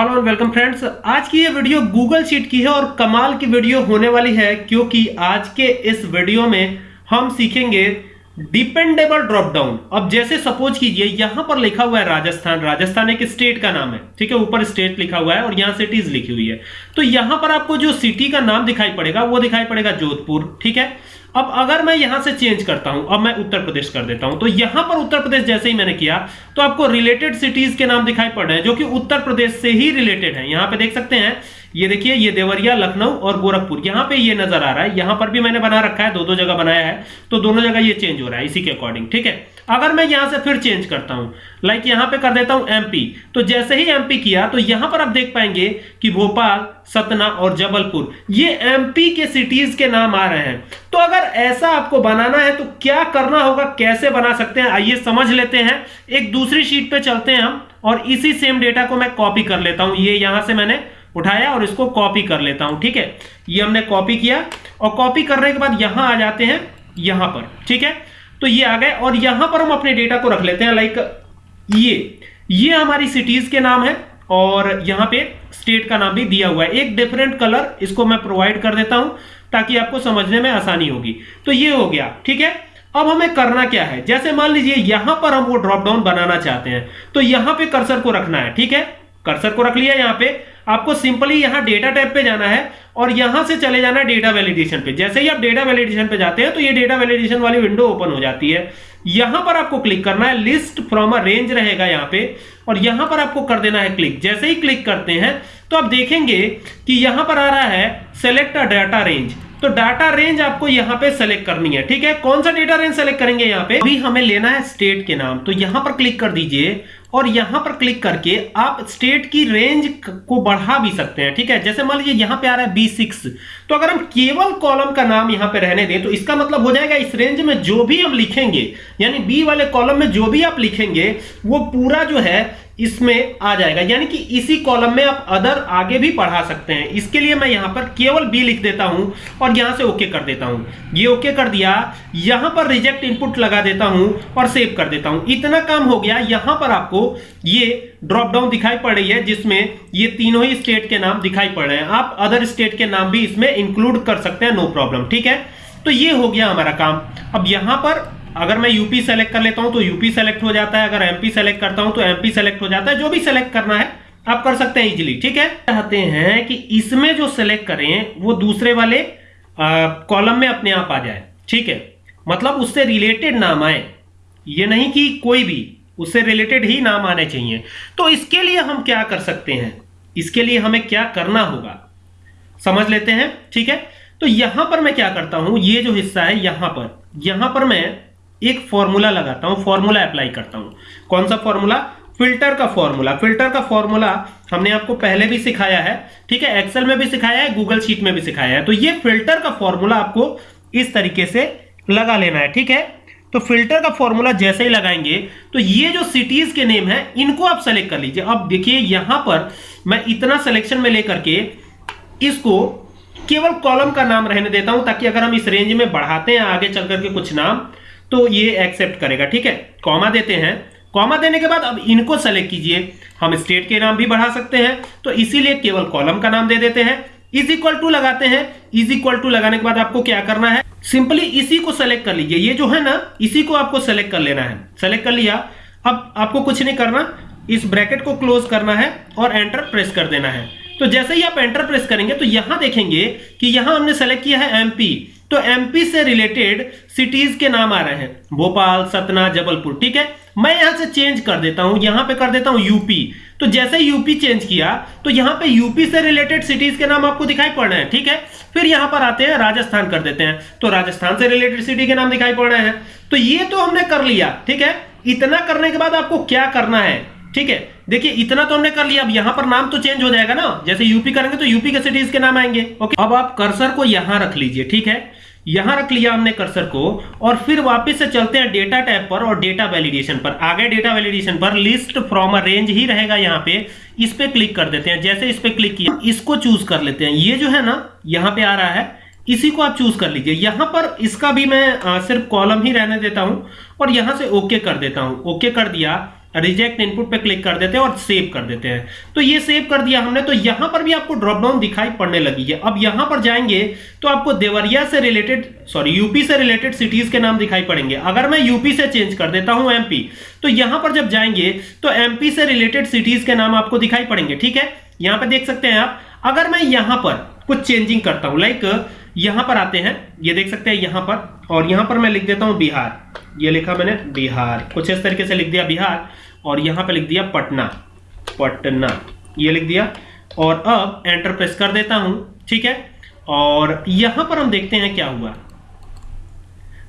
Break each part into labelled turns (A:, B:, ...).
A: Hello and welcome friends आज की ये वीडियो गूगल शीट की है और कमाल की वीडियो होने वाली है क्योंकि आज के इस वीडियो में हम सीखेंगे डिपेंडेबल ड्रॉप डाउन अब जैसे सपोज़ कीजिए, यहाँ पर लिखा हुआ है राजस्थान। राजस्थान एक स्टेट का नाम है, ठीक है? ऊपर स्टेट लिखा हुआ है और यहाँ सिटीज़ लिखी हुई है। तो यहाँ पर आपको जो सिटी का नाम दिखाई पड़ेगा, वो दिखाई पड़ेगा जोधपुर, ठीक है? अब अगर मैं यहाँ से चेंज करता हूँ, अब मैं उत्तर प्रदेश कर देता हूँ तो यहाँ पर उत्तर प्रदेश जैसे ही मैंने किया तो आपको रिलेटेड सिटीज़ के नाम दिखाई पड़ रहे हैं, जो कि उत्तर प्रदेश से ही रिलेटेड है। यहाँ पर देख सकते हैं ये देखिए, ये देवरिया, लखनऊ और गोरखपुर। यहाँ पे ये नज़र आ रहा है। यहाँ पर भी मैंने बना रखा है दो दो जगह बनाया है तो दोनों जगह ये चेंज हो रहा है, इसी के अकॉर्डिंग ठीक है? अगर मैं यहाँ से फिर चेंज करता हूँ लाइक यहाँ पे कर देता हूँ एमपी तो जैसे ही एमपी किया तो यहाँ पर आप देख पाएँगे कि भोपाल, सतना और जबलपुर, ये एमपी के सिटीज़ के नाम आ रहे हैं। तो अगर ऐसा आपको बनाना है तो क्या करना होगा, कैसे बना सकते हैं, आइए समझ लेते हैं। एक दूसरी शीट पे चलते हैं हम, और इसी सेम डेटा को मैं कॉपी कर लेता हूँ। ये यहाँ से मैंने उठाया और इसको कॉपी कर लेता हूँ, ठीक है? ये हमने कॉपी किया और कॉपी करने के बाद यहाँ आ जाते हैं, यहाँ पर, ठीक है? तो ये आ गए और यहाँ पर हम अपने डेटा को रख लेते हैं लाइक ये ये हमारी सिटीज़ के नाम है और यहाँ पे स्टेट का नाम भी दिया हुआ है। एक डिफरेंट कलर इसको मैं प्रोवाइड कर देता हूँ ताकि आपको समझने में आसानी होगी। तो ये हो गया, ठीक है? अब हमें करना क्या है? जैसे मान लीजिए यहाँ पर हम वो ड्रॉप डाउन बनाना चाहते हैं तो यहाँ पे कर्सर को रखना है, ठीक है? कर्सर को रख लिया यहाँ पे आपको सिंपली यहाँ डेटा टैब पे जाना है और यहाँ से चले जाना है डेटा वैलिडेशन पे। जैसे ही आप डेटा वैलिडेशन पे जाते हैं तो ये डेटा वैलिडेशन वाली विंडो ओपन हो जाती है। यहाँ पर आपको क्लिक करना है लिस्ट फ्रॉम अ रेंज रहेगा यहाँ पे, और यहाँ पर आपको कर देना है क्लिक जैसे ही क्लिक करते हैं तो आप देखेंगे कि यहाँ पर आ रहा है सेलेक्ट अ डाटा रेंज तो डाटा रेंज आपको यहाँ पे सेलेक्ट करनी है, ठीक है? कौन सा डेटा रेंज सेलेक्ट करेंगे यहाँ पे? अभी हमें लेना है स्टेट के नाम। तो यहाँ पर क्लिक कर दीजिए और यहाँ पर क्लिक करके आप स्टेट की रेंज को बढ़ा भी सकते हैं, ठीक है? जैसे मान लीजिए यहाँ पे आ रहा है बी सिक्स तो अगर हम केवल कॉलम का नाम यहाँ पे रहने दें तो इसका मतलब हो जाएगा इस रेंज में जो भी हम लिखेंगे, यानी बी वाले कॉलम में जो भी आप लिखेंगे, वो पूरा जो है इसमें आ जाएगा। यानी कि इसी कॉलम में आप अदर आगे भी पढ़ा सकते हैं। इसके लिए मैं यहाँ पर केवल बी लिख देता हूँ और यहाँ से ओके कर देता हूँ। ये ओके कर दिया। यहाँ पर रिजेक्ट इनपुट लगा देता हूँ और सेव कर देता हूँ। इतना काम हो गया। यहाँ पर आपको ये ड्रॉप डाउन दिखाई पड़ रही है, जिसमें ये तीनों ही स्टेट के नाम दिखाई पड़ रहे हैं। आप अदर स्टेट के नाम भी इसमें इंक्लूड कर सकते हैं नो प्रॉब्लम ठीक है? तो ये हो गया हमारा काम। अब यहाँ पर अगर मैं यूपी सेलेक्ट कर लेता हूँ तो यूपी सेलेक्ट हो जाता है, अगर एमपी सेलेक्ट करता हूँ तो एमपी सेलेक्ट हो जाता है, जो भी सेलेक्ट करना है, आप कर सकते हैं इजिली ठीक है? चाहते हैं कि इसमें जो सेलेक्ट करें, वो दूसरे वाले कॉलम में अपने आप आ जाए, ठीक है? मतलब उससे रिलेटेड नाम आए। ये नहीं कि कोई भी, उससे रिलेटेड ही नाम आने चाहिए। तो इसके लिए हम क्या कर सकते हैं? इसके लिए हमें क्या करना होगा? समझ लेते हैं, ठीक है? तो यहाँ पर मैं क्या करता हूँ? ये जो हिस्सा है, यहाँ पर। यहाँ पर मैं एक फॉर्मूला लगाता हूँ फॉर्मूला अप्लाई करता हूँ। कौन सा फॉर्मूला फ़िल्टर का फॉर्मूला फ़िल्टर का फॉर्मूला हमने आपको पहले भी सिखाया है, ठीक है? एक्सेल में भी सिखाया है गूगल शीट में भी सिखाया है। तो ये फ़िल्टर का फॉर्मूला आपको इस तरीके से लगा लेना है, ठीक है? तो फ़िल्टर का फॉर्मूला जैसे ही लगाएँगे तो ये जो सिटीज़ के नेम है, इनको आप सेलेक्ट कर लीजिए। अब देखिए, यहाँ पर मैं इतना सिलेक्शन में लेकर के इसको केवल कॉलम का नाम रहने देता हूँ, ताकि अगर हम इस रेंज में बढ़ाते हैं, आगे चल करके कुछ नाम तो ये एक्सेप्ट करेगा, ठीक है? कॉमा देते हैं। कॉमा देने के बाद अब इनको सेलेक्ट कीजिए। हम स्टेट के नाम भी बढ़ा सकते हैं तो इसीलिए केवल कॉलम का नाम दे देते हैं। इज़ इक्वल टू लगाते हैं। इज़ इक्वल टू लगाने के बाद आपको क्या करना है? सिंपली इसी को सेलेक्ट कर लीजिए। ये जो है ना, इसी को आपको सेलेक्ट कर लेना है। सेलेक्ट कर लिया। अब आपको कुछ नहीं करना। इस ब्रैकेट को क्लोज करना है और एंटर प्रेस कर देना है। तो जैसे ही आप एंटर प्रेस करेंगे तो यहाँ देखेंगे कि यहाँ हमने सेलेक्ट किया है एमपी तो एमपी से रिलेटेड सिटीज़ के नाम आ रहे हैं। भोपाल, सतना, जबलपुर, ठीक है? मैं यहाँ से चेंज कर देता हूँ, यहाँ पे कर देता हूँ यूपी तो जैसे यूपी चेंज किया तो यहाँ पे यूपी से रिलेटेड सिटीज़ के नाम आपको दिखाई पड़ रहे हैं, ठीक है? फिर यहाँ पर आते हैं, राजस्थान कर देते हैं। तो राजस्थान से रिलेटेड सिटी के नाम दिखाई पड़ रहे हैं। तो ये तो हमने कर लिया, ठीक है? इतना करने के बाद आपको क्या करना है? ठीक है? देखिए, इतना तो हमने कर लिया। अब यहाँ पर नाम तो चेंज हो जाएगा ना। जैसे यूपी करेंगे तो यूपी के सिटीज़ के नाम आएँगे। ओके अब आप कर्सर को यहाँ रख लीजिए, ठीक है? यहाँ रख लिया हमने कर्सर को, और फिर वापस से चलते हैं डेटा टैब पर और डेटा वैलिडेशन पर। आगे डेटा वैलिडेशन पर लिस्ट फ्रॉम अ रेंज ही रहेगा यहाँ पे। इस पे क्लिक कर देते हैं। जैसे इस पे क्लिक किया, इसको चूज़ कर लेते हैं। ये जो है ना, यहाँ पे आ रहा है। इसी को आप चूज़ कर लीजिए। यहाँ पर इसका भी मैं सिर्फ़ कॉलम ही रहने देता हूँ और यहाँ से ओके कर देता हूँ। ओके कर दिया। रिजेक्ट इनपुट पे क्लिक कर देते हैं और सेव कर देते हैं। तो ये सेव कर दिया हमने तो यहाँ पर भी आपको ड्रॉप डाउन दिखाई पड़ने लगी है। अब यहाँ पर जाएँगे तो आपको देवरिया से रिलेटेड सॉरी यूपी से रिलेटेड सिटीज़ के नाम दिखाई पड़ेंगे। अगर मैं यूपी से चेंज कर देता हूँ एमपी तो यहाँ पर जब जाएँगे तो एमपी से रिलेटेड सिटीज़ के नाम आपको दिखाई पड़ेंगे, ठीक है? यहाँ पर देख सकते हैं आप, अगर मैं यहाँ पर कुछ चेंजिंग करता हूँ लाइक यहाँ पर आते हैं, ये देख सकते हैं यहाँ पर, और यहाँ पर मैं लिख देता हूँ बिहार। ये लिखा मैंने बिहार। कुछ इस तरीके से लिख दिया बिहार, और यहाँ पर लिख दिया पटना। पटना। ये लिख दिया। और अब एंटर प्रेस कर देता हूँ, ठीक है? और यहाँ पर हम देखते हैं क्या हुआ।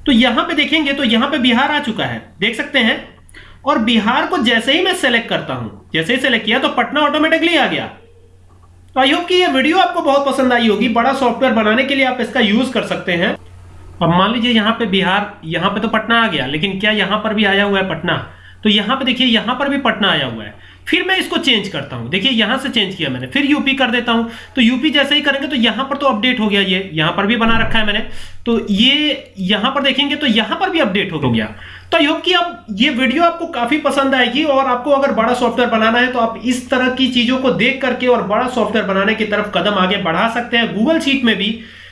A: तो यहाँ पे देखेंगे तो यहाँ पे बिहार आ चुका है। देख सकते हैं? और बिहार को जैसे ही मैं सेलेक्ट करता हूँ, जैसे ही सेलेक्ट किया तो पटना ऑटोमेटिकली आ गया। तो आई होप कि ये वीडियो आपको बहुत पसंद आई होगी। बड़ा सॉफ्टवेयर बनाने के लिए आप इसका यूज़ कर सकते हैं। अब मान लीजिए यहाँ पे बिहार, यहाँ पे तो पटना आ गया, लेकिन क्या यहाँ पर भी आया हुआ है पटना? तो यहाँ पे देखिए, यहाँ पर भी पटना आया हुआ है। फिर मैं इसको चेंज करता हूँ। देखिए, यहाँ से चेंज किया मैंने, फिर यूपी कर देता हूँ। तो यूपी जैसे ही करेंगे तो यहाँ पर तो अपडेट हो गया ये। यहाँ पर भी बना रखा है मैंने। तो ये यहाँ पर देखेंगे तो यहाँ पर भी अपडेट हो गया। तो आई होप कि अब ये वीडियो आपको काफ़ी पसंद आएगी और आपको अगर बड़ा सॉफ्टवेयर बनाना है तो आप इस तरह की चीज़ों को देख करके और बड़ा सॉफ्टवेयर बनाने की तरफ़ कदम आगे बढ़ा सकते हैं गूगल शीट में भी।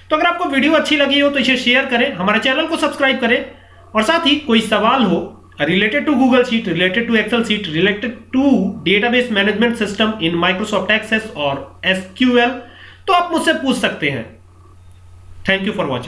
A: तो अगर आपको वीडियो अच्छी लगी हो तो इसे शेयर करें हमारे चैनल को सब्सक्राइब करें और साथ ही कोई सवाल हो related to Google Sheet, related to Excel Sheet, related to database management system in Microsoft Access और एसक्यूएल तो आप मुझसे पूछ सकते हैं। Thank you for watching